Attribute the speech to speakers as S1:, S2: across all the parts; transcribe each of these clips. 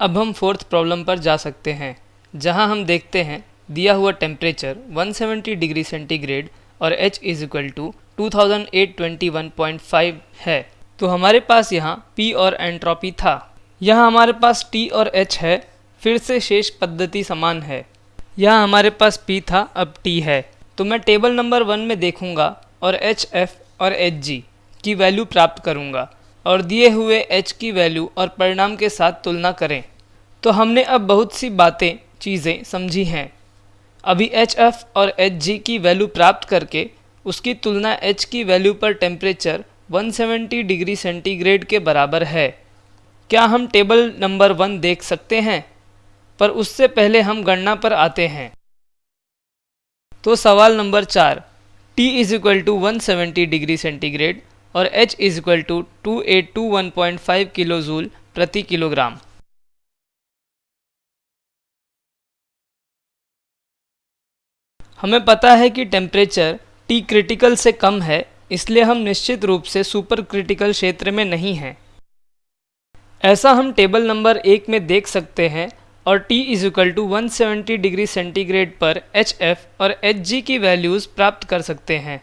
S1: अब हम fourth problem पर जा सकते हैं, जहाँ हम देखते हैं दिया हुआ टेम्परेचर 170 डिग्री सेंटीग्रेड और H इज़ इक्वल टू 2821.5 है। तो हमारे पास यहाँ P और एंट्रोपी था। यहाँ हमारे पास T और H है, फिर से शेष पद्धति समान है। यहाँ हमारे पास P था, अब T है। तो मैं टेबल नंबर वन में देखूँगा और एच एफ़ और एच जी की वैल्यू प्राप्त करूँगा। और दिए हुए एच की वैल्यू और परिणाम के साथ तुलना करें। तो हमने अब बहुत सी बातें, चीज़ें समझी हैं। अभी एच एफ़ और एच जी की वैल्यू प्राप्त करके उसकी तुलना एच की वैल्यू पर टेम्परेचर 170 डिग्री सेंटीग्रेड के बराबर है। क्या हम टेबल नंबर वन देख सकते हैं? पर उससे पहले हम गणना पर आते हैं। तो सवाल नंबर चार, T is equal to one degree centigrade और H is equal to two eight two one point five kilo joule प्रति किलोग्राम हमें पता है कि टेम्परेचर टी क्रिटिकल से कम है, इसलिए हम निश्चित रूप से सुपर क्रिटिकल क्षेत्र में नहीं हैं। ऐसा हम टेबल नंबर एक में देख सकते हैं और T is equal to one degree centigrade पर एच और एच की वैल्यूज़ प्राप्त कर सकते हैं।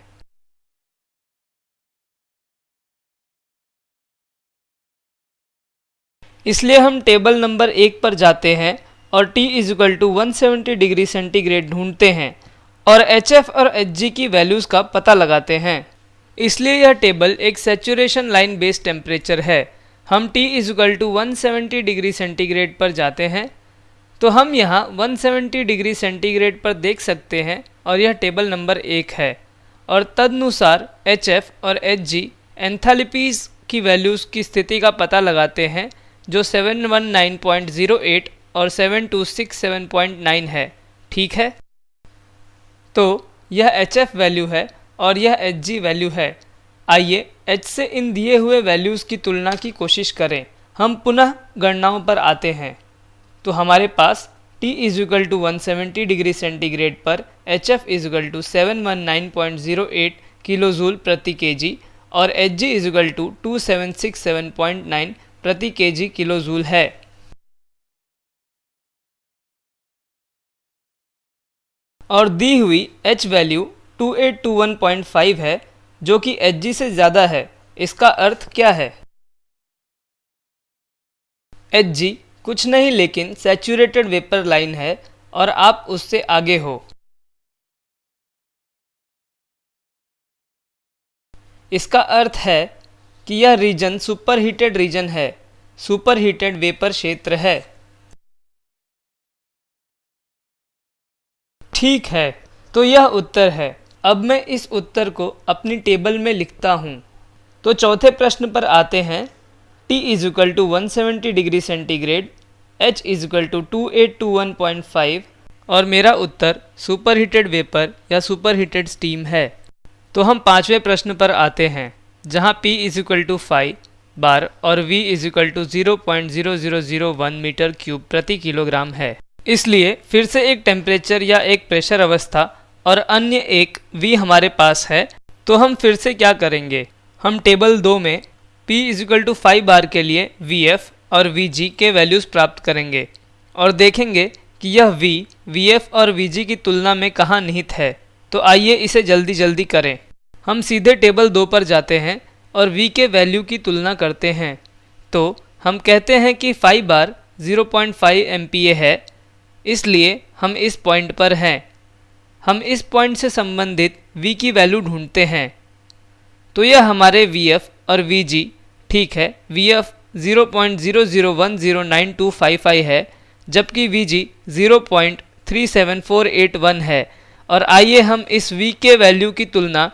S1: इसलिए हम टेबल नंबर एक पर जाते हैं और T is equal to one degree centigrade ढूंढते हैं और एफ़ और जी की वैल्यूज़ का पता लगाते हैं। इसलिए यह टेबल एक सेचुरेशन लाइन बेस्ड टेम्परेचर है। हम T is equal to one degree centigrade पर जाते हैं। तो हम यहाँ 170 डिग्री सेंटीग्रेड पर देख सकते हैं और यह टेबल नंबर एक है। और तदनुसार एच एफ़ और एच जी एंथैल्पीज़ की वैल्यूज़ की स्थिति का पता लगाते हैं जो 719.08 और 7267.9 है, ठीक है? तो यह एच एफ़ वैल्यू है और यह एच जी वैल्यू है। आइए एच से इन दिए हुए वैल्यूज़ की तुलना की कोशिश करें। हम पुनः गणनाओं पर आते हैं। तो हमारे पास T is equal to one degree centigrade पर H F is equal to seven one nine point zero eight kilo joule प्रति के जी और H G is equal to two seven six seven point nine प्रति K जी kilo joule है। और दी हुई H value 2821.5 है, जो कि Hg से ज़्यादा है। इसका अर्थ क्या है? Hg कुछ नहीं, लेकिन सैचुरेटेड वेपर लाइन है और आप उससे आगे हो। इसका अर्थ है कि यह रीजन सुपर हीटेड रीजन है। सुपर हीटेड वेपर क्षेत्र है। ठीक है तो यह उत्तर है। अब मैं इस उत्तर को अपनी टेबल में लिखता हूँ। तो चौथे प्रश्न पर आते हैं। T is equal to one degree centigrade H is equal to two eight two one point five और मेरा उत्तर सुपर हीटेड वेपर या सुपर हीटेड स्टीम है। तो हम पाँचवें प्रश्न पर आते हैं। जहाँ P is equal to five bar और V is equal to zero point zero zero zero one metre cube प्रति किलोग्राम है। इसलिए फिर से एक टेम्परेचर या एक प्रेशर अवस्था और अन्य एक V हमारे पास है तो हम फिर से क्या करेंगे? हम टेबल दो में P is equal to five bar के लिए एफ़ और जी के वैल्यूज़ प्राप्त करेंगे और देखेंगे कि यह वी एफ़ और जी की तुलना में कहाँ निहित है। तो आइए इसे जल्दी जल्दी करें। हम सीधे टेबल दो पर जाते हैं और v के वैल्यू की तुलना करते हैं। तो हम कहते हैं कि 5 बार 0.5 पॉइंट है, इसलिए हम इस पॉइंट पर हैं। हम इस पॉइंट से संबंधित v की वैल्यू ढूंढते हैं। तो यह हमारे vf और vg, ठीक है, vf 0.00109255 है, जबकि vg 0.37481 है। और आइए हम इस v के वैल्यू की तुलना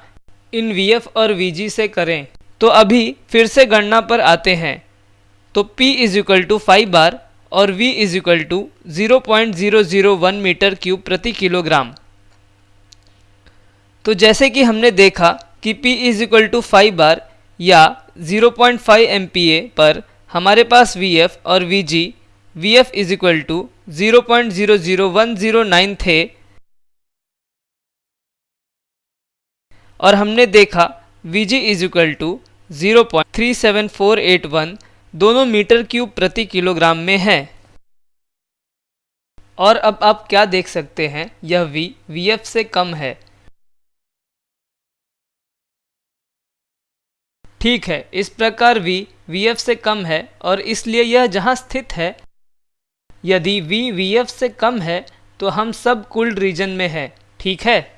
S1: इन vf और vg से करें। तो अभी फिर से गणना पर आते हैं। तो p is equal to five bar और v is equal to zero point zero zero one metre cube प्रति किलोग्राम तो जैसे कि हमने देखा कि p is equal to five bar या 0.5 पॉइंट फाइव एम पर हमारे पास Vf और Vg Vf is equal to zero point zero zero one zero nine थे। और हमने देखा Vg is equal to zero point three seven four eight one दोनों मीटर क्यूब प्रति किलोग्राम में है। और अब आप क्या देख सकते हैं? यह V, Vf से कम है। ठीक है, इस प्रकार V, Vf से कम है और इसलिए यह जहाँ स्थित है, यदि V, Vf से कम है तो हम सब कुल्ड रीजन में है। ठीक है?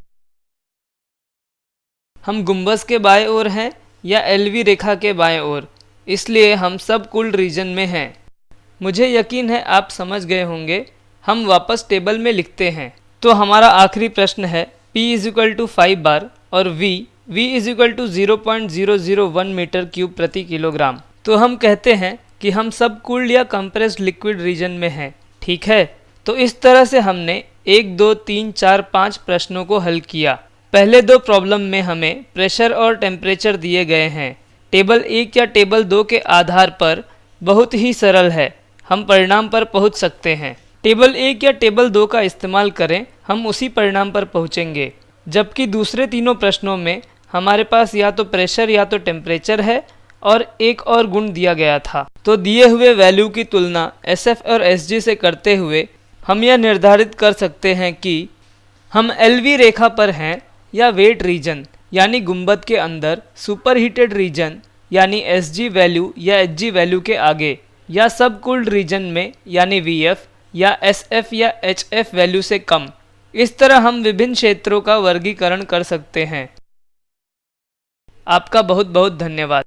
S1: हम गुंबस के बाएँ ओर हैं या एलवी रेखा के बाएँ ओर। इसलिए हम सब कूल्ड रीजन में हैं। मुझे यकीन है आप समझ गए होंगे, हम वापस टेबल में लिखते हैं। तो हमारा आखिरी प्रश्न है, P is equal to five bar और V V is equal to zero point zero zero one metre cube प्रति किलोग्राम तो हम कहते हैं कि हम सब कूल्ड या कंप्रेस्ड लिक्विड रीजन में हैं, ठीक है? तो इस तरह से हमने एक, दो, तीन, चार, पाँच प्रश्नों को हल किया। पहले दो प्रॉब्लम में हमें प्रेशर और टेम्परेचर दिए गए हैं। टेबल एक या टेबल दो के आधार पर बहुत ही सरल है। हम परिणाम पर पहुँच सकते हैं। टेबल एक या टेबल दो का इस्तेमाल करें, हम उसी परिणाम पर पहुँचेंगे। जबकि दूसरे तीनों प्रश्नों में हमारे पास या तो प्रेशर या तो टेम्परेचर है और एक और गुण दिया गया था। तो दिए हुए वैल्यू की तुलना एस एफ़ और एस से करते हुए हम यह निर्धारित कर सकते हैं कि हम एल वी रेखा पर हैं या वेट रीजन यानी गुंबद के अंदर सुपर हीटेड रीजन यानी एस जी वैल्यू या एच वैल्यू के आगे, या सब कूल्ड रीजन में, यानी वी एफ़ या एस एफ़ या एच एफ़ वैल्यू से कम। इस तरह हम विभिन्न क्षेत्रों का वर्गीकरण कर सकते हैं। आपका बहुत बहुत धन्यवाद।